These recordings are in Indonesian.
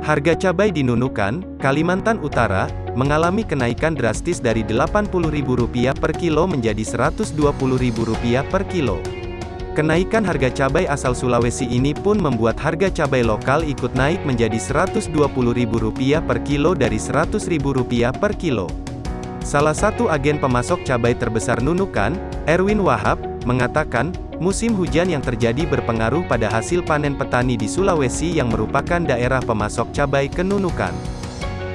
Harga cabai di Nunukan, Kalimantan Utara, mengalami kenaikan drastis dari Rp80.000 per kilo menjadi Rp120.000 per kilo. Kenaikan harga cabai asal Sulawesi ini pun membuat harga cabai lokal ikut naik menjadi Rp120.000 per kilo dari Rp100.000 per kilo. Salah satu agen pemasok cabai terbesar Nunukan, Erwin Wahab, mengatakan, musim hujan yang terjadi berpengaruh pada hasil panen petani di Sulawesi yang merupakan daerah pemasok cabai ke Nunukan.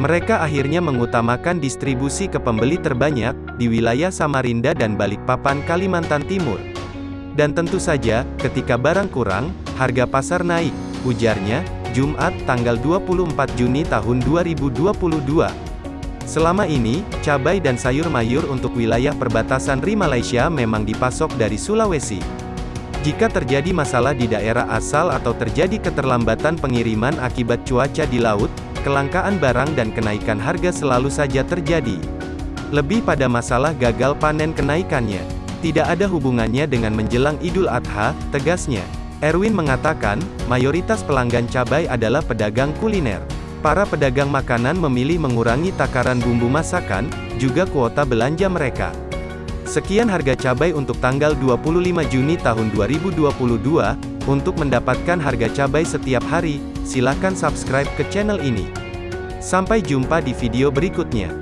Mereka akhirnya mengutamakan distribusi ke pembeli terbanyak, di wilayah Samarinda dan Balikpapan Kalimantan Timur. Dan tentu saja, ketika barang kurang, harga pasar naik, ujarnya, Jumat, tanggal 24 Juni tahun 2022. Selama ini, cabai dan sayur mayur untuk wilayah perbatasan RI Malaysia memang dipasok dari Sulawesi. Jika terjadi masalah di daerah asal atau terjadi keterlambatan pengiriman akibat cuaca di laut, kelangkaan barang dan kenaikan harga selalu saja terjadi. Lebih pada masalah gagal panen kenaikannya. Tidak ada hubungannya dengan menjelang Idul Adha, tegasnya. Erwin mengatakan, mayoritas pelanggan cabai adalah pedagang kuliner. Para pedagang makanan memilih mengurangi takaran bumbu masakan, juga kuota belanja mereka. Sekian harga cabai untuk tanggal 25 Juni tahun 2022. Untuk mendapatkan harga cabai setiap hari, silakan subscribe ke channel ini. Sampai jumpa di video berikutnya.